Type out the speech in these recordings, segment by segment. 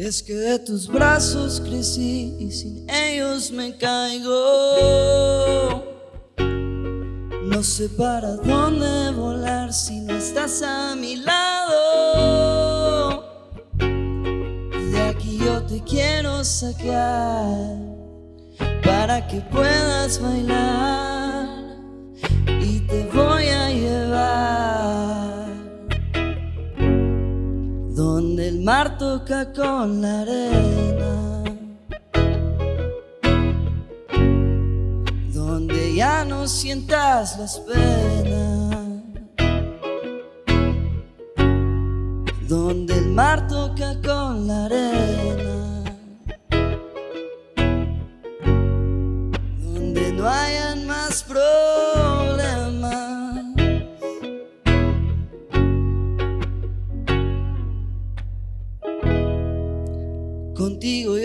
es que de tus brazos crecí y sin ellos me caigo. No sé para dónde volar si no estás a mi lado. De aquí yo te quiero sacar para que puedas bailar mar toca con la arena. Donde ya no sientas las penas. Donde el mar toca con la arena.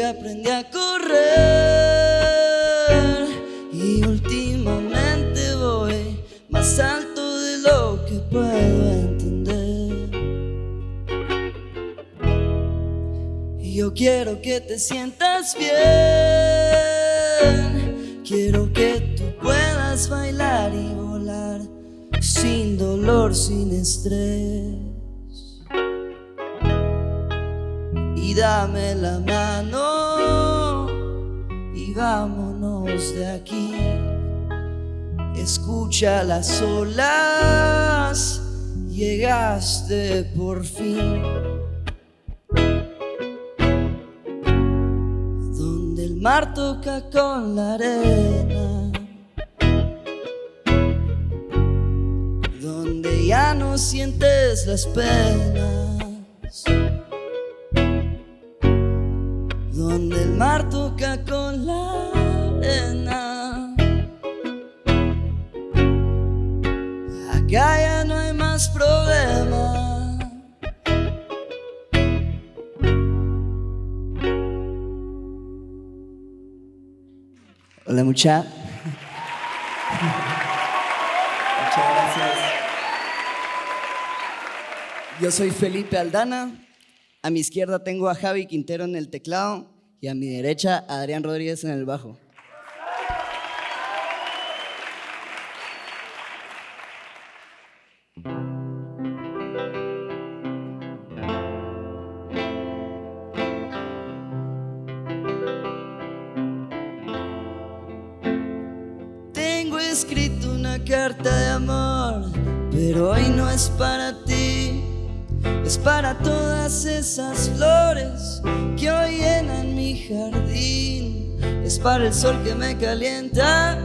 Aprendí a correr y últimamente voy más alto de lo que puedo entender. Y yo quiero que te sientas bien, quiero que tú puedas bailar y volar sin dolor, sin estrés. Y dame la mano y vámonos de aquí. Escucha las olas, llegaste por fin. Donde el mar toca con la arena. Donde ya no sientes las penas. El mar toca con la arena. Acá ya no hay más problema. Hola mucha. Muchas gracias. Yo soy Felipe Aldana. A mi izquierda tengo a Javi Quintero en el teclado y a mi derecha Adrián Rodríguez en el bajo. Tengo escrito una carta de amor, pero hoy no es para ti. Es para todas esas flores que hoy llenan mi jardín. Es para el sol que me calienta,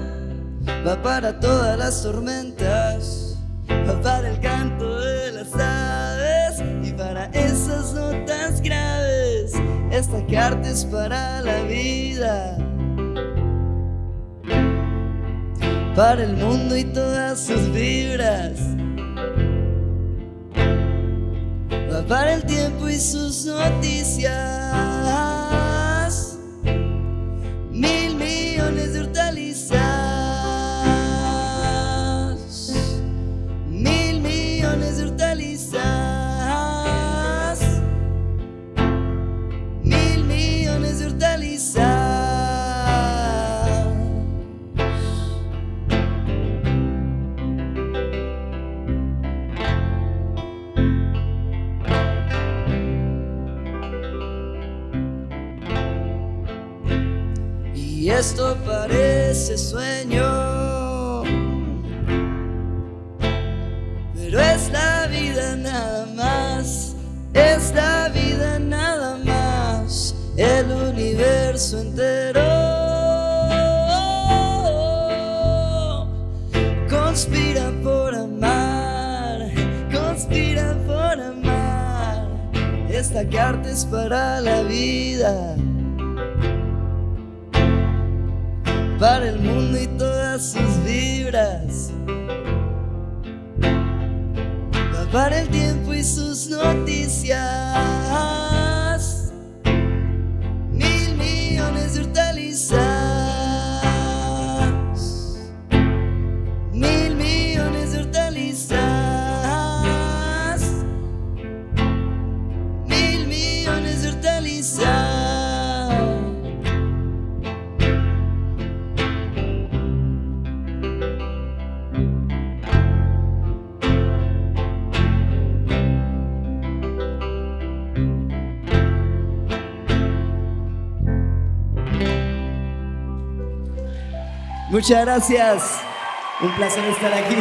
va para todas las tormentas, va para el canto de las aves y para esas notas graves. Esta carta es para la vida, para el mundo y todas sus vibras. Para el tiempo y sus noticias. Mil millones de hortalizas. Esto parece sueño, pero es la vida nada más, es la vida nada más, el universo entero. Conspira por amar, conspira por amar, esta carta es para la vida. Para el mundo y todas sus vibras. Va para el tiempo y sus noticias. Muchas gracias. Un placer estar aquí.